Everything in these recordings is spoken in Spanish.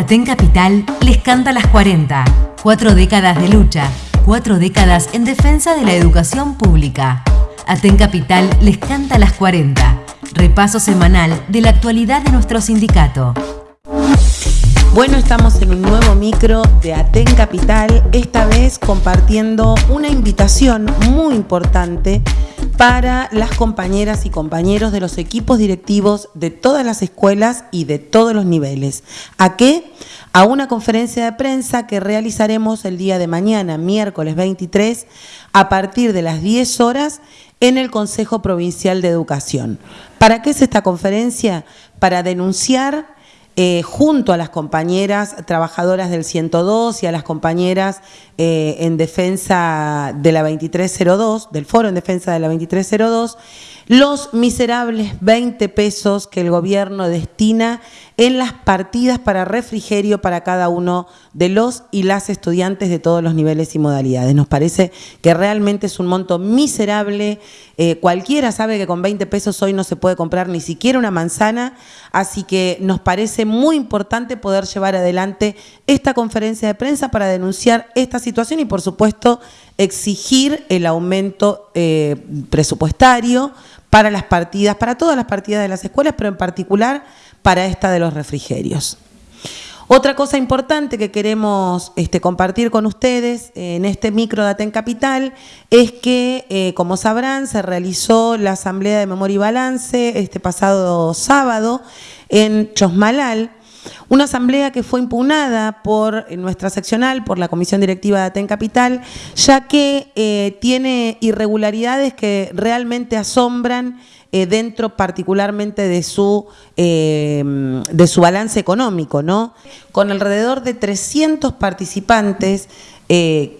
Aten Capital les canta las 40. Cuatro décadas de lucha, cuatro décadas en defensa de la educación pública. Aten Capital les canta las 40. Repaso semanal de la actualidad de nuestro sindicato. Bueno, estamos en un nuevo micro de Aten Capital, esta vez compartiendo una invitación muy importante para las compañeras y compañeros de los equipos directivos de todas las escuelas y de todos los niveles. ¿A qué? A una conferencia de prensa que realizaremos el día de mañana, miércoles 23, a partir de las 10 horas en el Consejo Provincial de Educación. ¿Para qué es esta conferencia? Para denunciar eh, junto a las compañeras trabajadoras del 102 y a las compañeras eh, en defensa de la 2302, del foro en defensa de la 2302, los miserables 20 pesos que el gobierno destina en las partidas para refrigerio para cada uno de los y las estudiantes de todos los niveles y modalidades. Nos parece que realmente es un monto miserable. Eh, cualquiera sabe que con 20 pesos hoy no se puede comprar ni siquiera una manzana, así que nos parece muy importante poder llevar adelante esta conferencia de prensa para denunciar esta situación y, por supuesto, exigir el aumento eh, presupuestario para las partidas, para todas las partidas de las escuelas, pero en particular para esta de los refrigerios. Otra cosa importante que queremos este, compartir con ustedes en este micro Daten Capital es que, eh, como sabrán, se realizó la Asamblea de Memoria y Balance este pasado sábado en Chosmalal, una asamblea que fue impugnada por nuestra seccional, por la Comisión Directiva de Aten Capital, ya que eh, tiene irregularidades que realmente asombran eh, dentro particularmente de su, eh, de su balance económico, ¿no? Con alrededor de 300 participantes,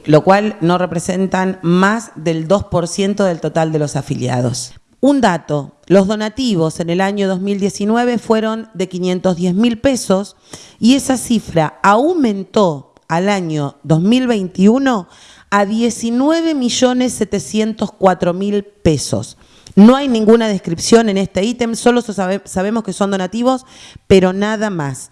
lo cual no representan más del 2% del total de los afiliados. Un dato, los donativos en el año 2019 fueron de 510 mil pesos y esa cifra aumentó al año 2021 a 19 millones 704 mil pesos. No hay ninguna descripción en este ítem, solo sabemos que son donativos, pero nada más.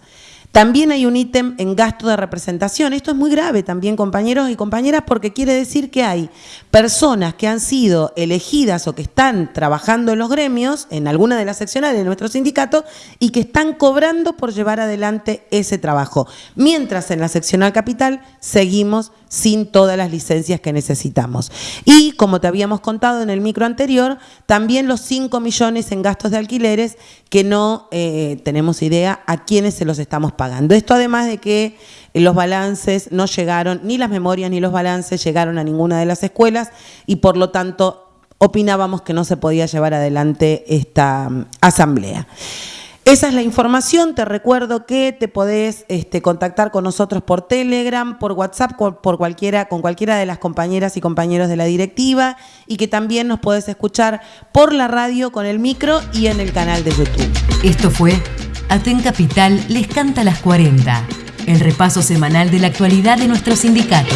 También hay un ítem en gasto de representación. Esto es muy grave también, compañeros y compañeras, porque quiere decir que hay personas que han sido elegidas o que están trabajando en los gremios, en alguna de las seccionales de nuestro sindicato, y que están cobrando por llevar adelante ese trabajo. Mientras en la seccional capital seguimos sin todas las licencias que necesitamos. Y como te habíamos contado en el micro anterior, también los 5 millones en gastos de alquileres que no eh, tenemos idea a quiénes se los estamos pagando. Esto además de que los balances no llegaron, ni las memorias ni los balances llegaron a ninguna de las escuelas y por lo tanto opinábamos que no se podía llevar adelante esta mm, asamblea. Esa es la información. Te recuerdo que te podés este, contactar con nosotros por Telegram, por WhatsApp, por cualquiera, con cualquiera de las compañeras y compañeros de la directiva y que también nos podés escuchar por la radio con el micro y en el canal de YouTube. Esto fue Aten Capital les canta las 40, el repaso semanal de la actualidad de nuestro sindicato.